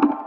Gracias.